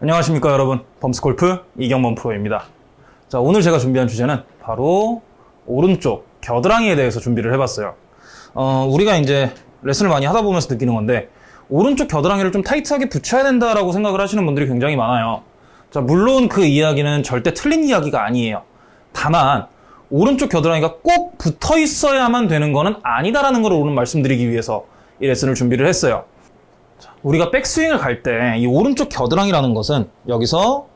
안녕하십니까 여러분. 범스골프 이경범 프로입니다. 자 오늘 제가 준비한 주제는 바로 오른쪽 겨드랑이에 대해서 준비를 해봤어요. 어, 우리가 이제 레슨을 많이 하다 보면서 느끼는 건데 오른쪽 겨드랑이를 좀 타이트하게 붙여야 된다라고 생각을 하시는 분들이 굉장히 많아요. 자 물론 그 이야기는 절대 틀린 이야기가 아니에요. 다만 오른쪽 겨드랑이가 꼭 붙어 있어야만 되는 거는 아니다라는 걸 오늘 말씀드리기 위해서 이 레슨을 준비를 했어요 우리가 백스윙을 갈 때 이 오른쪽 겨드랑이라는 것은 여기서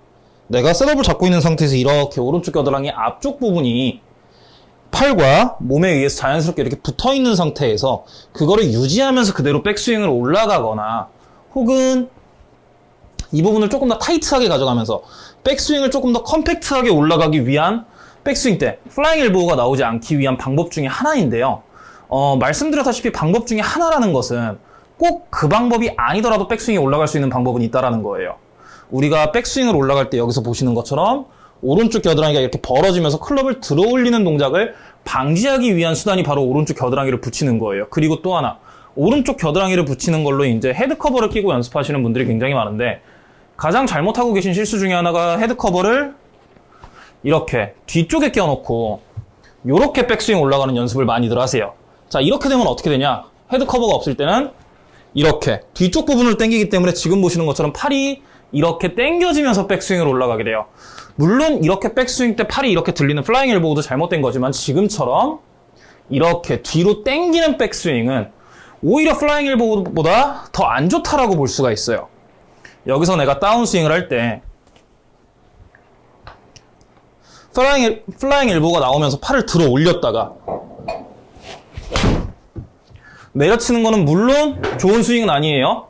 내가 setup을 잡고 있는 상태에서 이렇게 오른쪽 겨드랑이 앞쪽 부분이 팔과 몸에 의해서 자연스럽게 이렇게 붙어 있는 상태에서 그거를 유지하면서 그대로 백스윙을 올라가거나 혹은 이 부분을 조금 더 타이트하게 가져가면서 백스윙을 조금 더 컴팩트하게 올라가기 위한 백스윙 때 flying elbow가 나오지 않기 위한 방법 중에 하나인데요. 어, 말씀드렸다시피 방법 중에 하나라는 것은 꼭 그 방법이 아니더라도 백스윙이 올라갈 수 있는 방법은 있다라는 거예요. 우리가 백스윙을 올라갈 때 여기서 보시는 것처럼 오른쪽 겨드랑이가 이렇게 벌어지면서 클럽을 들어 올리는 동작을 방지하기 위한 수단이 바로 오른쪽 겨드랑이를 붙이는 거예요. 그리고 또 하나 오른쪽 겨드랑이를 붙이는 걸로 이제 head cover를 끼고 연습하시는 분들이 굉장히 많은데 가장 잘못하고 계신 실수 중에 하나가 head cover를 이렇게 뒤쪽에 껴놓고 이렇게 백스윙 올라가는 연습을 많이들 하세요. 자 이렇게 되면 어떻게 되냐? head cover가 없을 때는 이렇게 뒤쪽 부분을 당기기 때문에 지금 보시는 것처럼 팔이 이렇게 당겨지면서 백스윙을 올라가게 돼요. 물론 이렇게 백스윙 때 팔이 이렇게 들리는 flying elbow도 잘못된 거지만 지금처럼 이렇게 뒤로 당기는 백스윙은 오히려 flying elbow보다 더 안 좋다라고 볼 수가 있어요. 여기서 내가 다운스윙을 할 때 flying, el, flying elbow가 나오면서 팔을 들어 올렸다가 내려치는 거는 물론 좋은 스윙은 아니에요.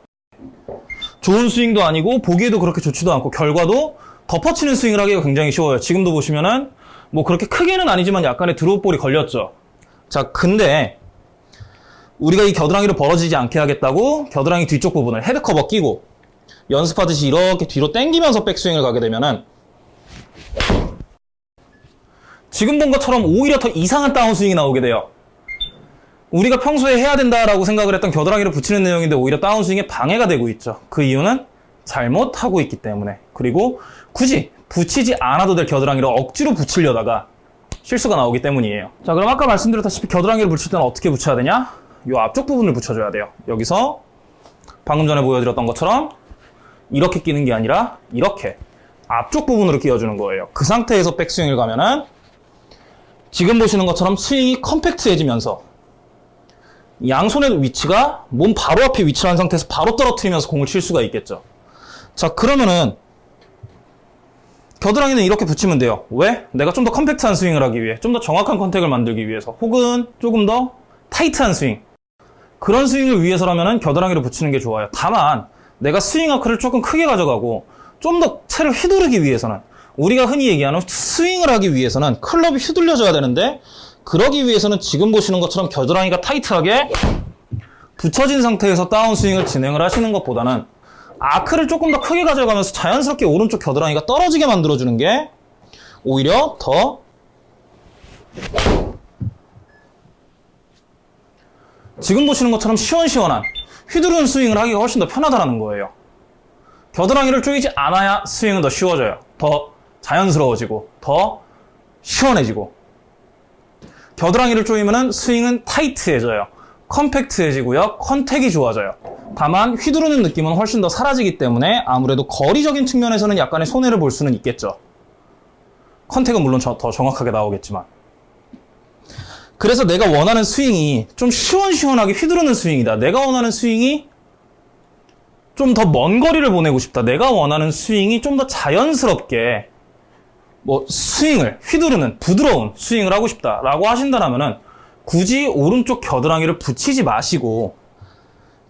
좋은 스윙도 아니고 보기에도 그렇게 좋지도 않고 결과도 덮어치는 스윙을 하기가 굉장히 쉬워요. 지금도 보시면은 뭐 그렇게 크게는 아니지만 약간의 draw ball이 걸렸죠. 자, 근데 우리가 이 겨드랑이를 벌어지지 않게 하겠다고 겨드랑이 뒤쪽 부분을 헤드 커버 끼고 연습하듯이 이렇게 뒤로 당기면서 백스윙을 가게 되면은 지금 본 것처럼 오히려 더 이상한 다운스윙이 나오게 돼요. 우리가 평소에 해야 된다라고 생각을 했던 겨드랑이를 붙이는 내용인데 오히려 다운스윙에 방해가 되고 있죠. 그 이유는 잘못하고 있기 때문에 그리고 굳이 붙이지 않아도 될 겨드랑이를 억지로 붙이려다가 실수가 나오기 때문이에요. 자 그럼 아까 말씀드렸다시피 겨드랑이를 붙일 때는 어떻게 붙여야 되냐? 이 앞쪽 부분을 붙여줘야 돼요. 여기서 방금 전에 보여드렸던 것처럼 이렇게 끼는 게 아니라 이렇게 앞쪽 부분으로 끼워주는 거예요. 그 상태에서 백스윙을 가면은 지금 보시는 것처럼 스윙이 컴팩트해지면서 양손의 위치가 몸 바로 앞에 위치를 한 상태에서 바로 떨어뜨리면서 공을 칠 수가 있겠죠. 자, 그러면은 겨드랑이는 이렇게 붙이면 돼요. 왜? 내가 좀 더 compact한 스윙을 하기 위해, 좀 더 정확한 contact을 만들기 위해서, 혹은 조금 더 타이트한 스윙. 그런 스윙을 위해서라면은 겨드랑이를 붙이는 게 좋아요. 다만 내가 스윙 아크를 조금 크게 가져가고 좀 더 채를 휘두르기 위해서는 우리가 흔히 얘기하는 스윙을 하기 위해서는 클럽이 휘둘려져야 되는데 그러기 위해서는 지금 보시는 것처럼 겨드랑이가 타이트하게 붙여진 상태에서 다운스윙을 진행을 하시는 것보다는 아크를 조금 더 크게 가져가면서 자연스럽게 오른쪽 겨드랑이가 떨어지게 만들어주는 게 오히려 더 지금 보시는 것처럼 시원시원한 휘두르는 스윙을 하기가 훨씬 더 편하다는 거예요. 겨드랑이를 조이지 않아야 스윙은 더 쉬워져요. 더 자연스러워지고 더 시원해지고 겨드랑이를 조이면 스윙은 타이트해져요. compact해지고요. contact이 좋아져요. 다만 휘두르는 느낌은 훨씬 더 사라지기 때문에 아무래도 거리적인 측면에서는 약간의 손해를 볼 수는 있겠죠. contact은 물론 더 정확하게 나오겠지만. 그래서 내가 원하는 스윙이 좀 시원시원하게 휘두르는 스윙이다. 내가 원하는 스윙이 좀 더 먼 거리를 보내고 싶다. 내가 원하는 스윙이 좀 더 자연스럽게 뭐 스윙을 휘두르는 부드러운 스윙을 하고 싶다라고 하신다면은 굳이 오른쪽 겨드랑이를 붙이지 마시고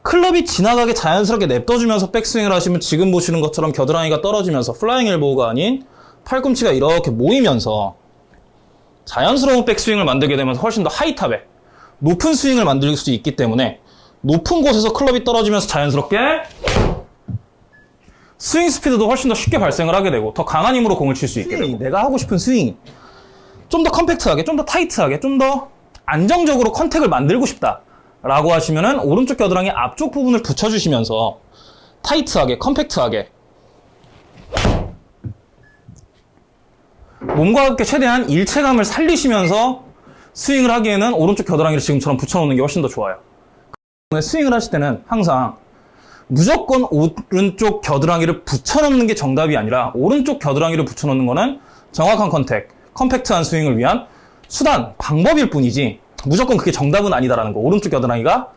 클럽이 지나가게 자연스럽게 냅둬주면서 백스윙을 하시면 지금 보시는 것처럼 겨드랑이가 떨어지면서 flying elbow가 아닌 팔꿈치가 이렇게 모이면서 자연스러운 백스윙을 만들게 되면서 훨씬 더 high top에 높은 스윙을 만들 수 있기 때문에 높은 곳에서 클럽이 떨어지면서 자연스럽게 스윙 스피드도 훨씬 더 쉽게 발생을 하게 되고 더 강한 힘으로 공을 칠 수 있게 되고. 내가 하고 싶은 스윙이 좀 더 compact하게 좀 더 타이트하게 좀 더 안정적으로 contact을 만들고 싶다 라고 하시면은 오른쪽 겨드랑이 앞쪽 부분을 붙여주시면서 타이트하게 compact하게 몸과 함께 최대한 일체감을 살리시면서 스윙을 하기에는 오른쪽 겨드랑이를 지금처럼 붙여놓는 게 훨씬 더 좋아요. 스윙을 하실 때는 항상 무조건 오른쪽 겨드랑이를 붙여놓는 게 정답이 아니라 오른쪽 겨드랑이를 붙여놓는 거는 정확한 contact, compact한 스윙을 위한 수단, 방법일 뿐이지 무조건 그게 정답은 아니다라는 거. 오른쪽 겨드랑이가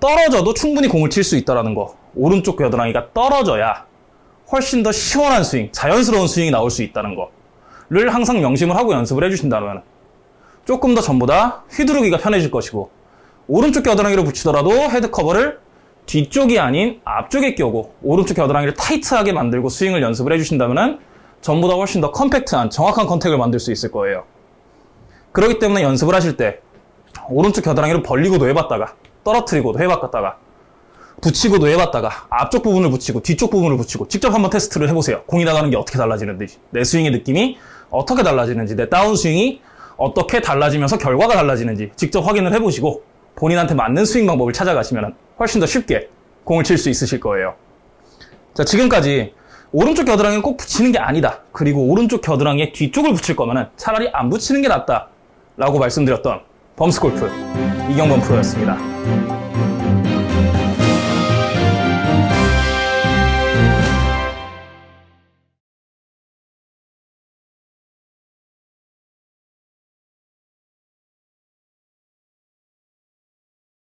떨어져도 충분히 공을 칠 수 있다라는 거. 오른쪽 겨드랑이가 떨어져야 훨씬 더 시원한 스윙, 자연스러운 스윙이 나올 수 있다는 거를 항상 명심을 하고 연습을 해주신다면 조금 더 전보다 휘두르기가 편해질 것이고 오른쪽 겨드랑이로 붙이더라도 헤드 커버를 뒤쪽이 아닌 앞쪽에 끼우고 오른쪽 겨드랑이를 타이트하게 만들고 스윙을 연습을 해주신다면 전보다 훨씬 더 compact한 정확한 contact을 만들 수 있을 거예요. 그렇기 때문에 연습을 하실 때 오른쪽 겨드랑이를 벌리고도 해봤다가 떨어뜨리고도 해봤다가 붙이고도 해봤다가 앞쪽 부분을 붙이고 뒤쪽 부분을 붙이고 직접 한번 테스트를 해보세요. 공이 나가는 게 어떻게 달라지는지 내 스윙의 느낌이 어떻게 달라지는지 내 다운 스윙이 어떻게 달라지면서 결과가 달라지는지 직접 확인을 해보시고 본인한테 맞는 스윙 방법을 찾아가시면 훨씬 더 쉽게 공을 칠 수 있으실 거예요. 자, 지금까지 오른쪽 겨드랑이는 꼭 붙이는 게 아니다. 그리고 오른쪽 겨드랑이의 뒤쪽을 붙일 거면 차라리 안 붙이는 게 낫다. 라고 말씀드렸던 범스골프 이경범 프로였습니다.